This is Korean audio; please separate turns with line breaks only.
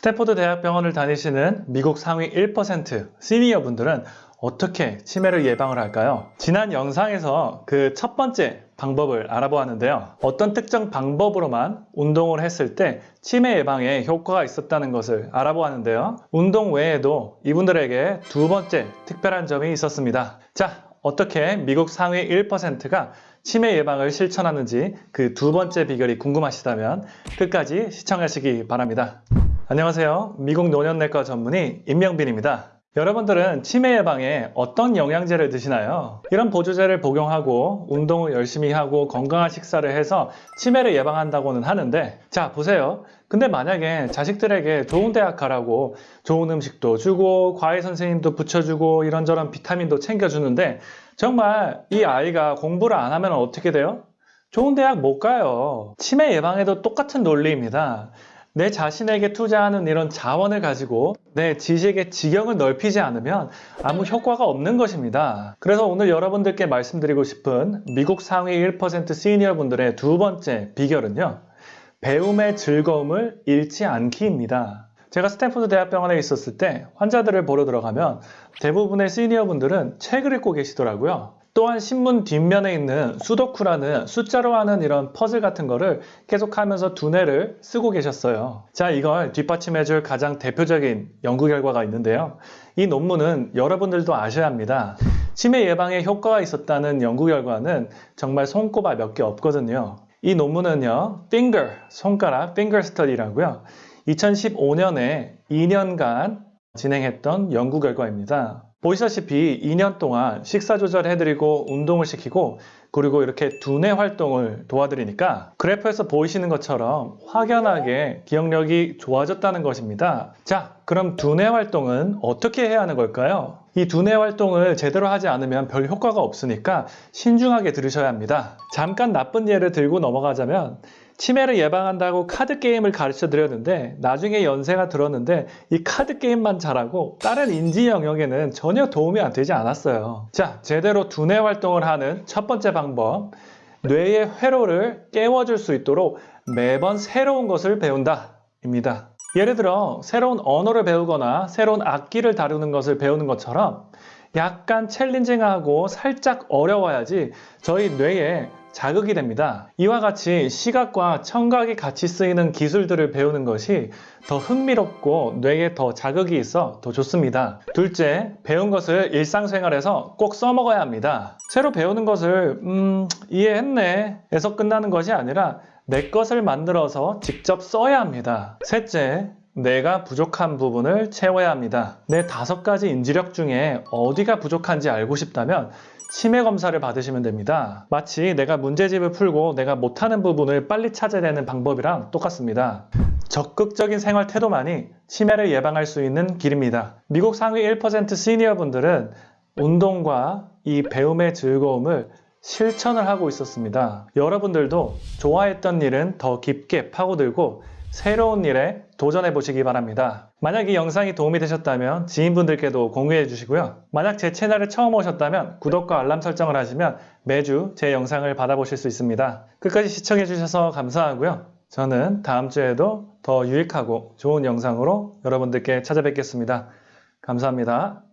스탠포드 대학병원을 다니시는 미국 상위 1% 시니어 분들은 어떻게 치매를 예방을 할까요? 지난 영상에서 그 첫 번째 방법을 알아보았는데요. 어떤 특정 방법으로만 운동을 했을 때 치매 예방에 효과가 있었다는 것을 알아보았는데요. 운동 외에도 이분들에게 두 번째 특별한 점이 있었습니다. 자, 어떻게 미국 상위 1%가 치매 예방을 실천하는지 그 두 번째 비결이 궁금하시다면 끝까지 시청하시기 바랍니다. 안녕하세요. 미국 노년내과 전문의 임명빈입니다. 여러분들은 치매 예방에 어떤 영양제를 드시나요? 이런 보조제를 복용하고 운동을 열심히 하고 건강한 식사를 해서 치매를 예방한다고는 하는데 자 보세요. 근데 만약에 자식들에게 좋은 대학 가라고 좋은 음식도 주고 과외 선생님도 붙여주고 이런저런 비타민도 챙겨주는데 정말 이 아이가 공부를 안 하면 어떻게 돼요? 좋은 대학 못 가요. 치매 예방에도 똑같은 논리입니다. 내 자신에게 투자하는 이런 자원을 가지고 내 지식의 지경을 넓히지 않으면 아무 효과가 없는 것입니다. 그래서 오늘 여러분들께 말씀드리고 싶은 미국 상위 1% 시니어 분들의 두 번째 비결은요. 배움의 즐거움을 잃지 않기입니다. 제가 스탠포드 대학병원에 있었을 때 환자들을 보러 들어가면 대부분의 시니어 분들은 책을 읽고 계시더라고요. 또한 신문 뒷면에 있는 스도쿠라는 숫자로 하는 이런 퍼즐 같은 거를 계속하면서 두뇌를 쓰고 계셨어요. 자, 이걸 뒷받침해줄 가장 대표적인 연구 결과가 있는데요. 이 논문은 여러분들도 아셔야 합니다. 치매 예방에 효과가 있었다는 연구 결과는 정말 손꼽아 몇 개 없거든요. 이 논문은요, finger, 손가락, finger study라고요. 2015년에 2년간 진행했던 연구 결과입니다. 보시다시피 2년 동안 식사 조절해드리고 운동을 시키고 그리고 이렇게 두뇌 활동을 도와드리니까 그래프에서 보이시는 것처럼 확연하게 기억력이 좋아졌다는 것입니다. 자, 그럼 두뇌 활동은 어떻게 해야 하는 걸까요? 이 두뇌 활동을 제대로 하지 않으면 별 효과가 없으니까 신중하게 들으셔야 합니다. 잠깐 나쁜 예를 들고 넘어가자면 치매를 예방한다고 카드 게임을 가르쳐 드렸는데 나중에 연세가 들었는데 이 카드 게임만 잘하고 다른 인지 영역에는 전혀 도움이 안 되지 않았어요. 자, 제대로 두뇌 활동을 하는 첫 번째 방법. 뇌의 회로를 깨워줄 수 있도록 매번 새로운 것을 배운다. 입니다. 예를 들어 새로운 언어를 배우거나 새로운 악기를 다루는 것을 배우는 것처럼 약간 챌린징하고 살짝 어려워야지 저희 뇌에 자극이 됩니다. 이와 같이 시각과 청각이 같이 쓰이는 기술들을 배우는 것이 더 흥미롭고 뇌에 더 자극이 있어 더 좋습니다. 둘째, 배운 것을 일상생활에서 꼭 써먹어야 합니다. 새로 배우는 것을 음, 이해했네 에서 끝나는 것이 아니라 내 것을 만들어서 직접 써야 합니다. 셋째, 내가 부족한 부분을 채워야 합니다. 내 다섯 가지 인지력 중에 어디가 부족한지 알고 싶다면 치매 검사를 받으시면 됩니다. 마치 내가 문제집을 풀고 내가 못하는 부분을 빨리 찾아내는 방법이랑 똑같습니다. 적극적인 생활 태도만이 치매를 예방할 수 있는 길입니다. 미국 상위 1% 시니어 분들은 운동과 이 배움의 즐거움을 실천을 하고 있었습니다. 여러분들도 좋아했던 일은 더 깊게 파고들고 새로운 일에 도전해 보시기 바랍니다. 만약 이 영상이 도움이 되셨다면 지인분들께도 공유해 주시고요. 만약 제 채널에 처음 오셨다면 구독과 알람 설정을 하시면 매주 제 영상을 받아보실 수 있습니다. 끝까지 시청해 주셔서 감사하고요. 저는 다음 주에도 더 유익하고 좋은 영상으로 여러분들께 찾아뵙겠습니다. 감사합니다.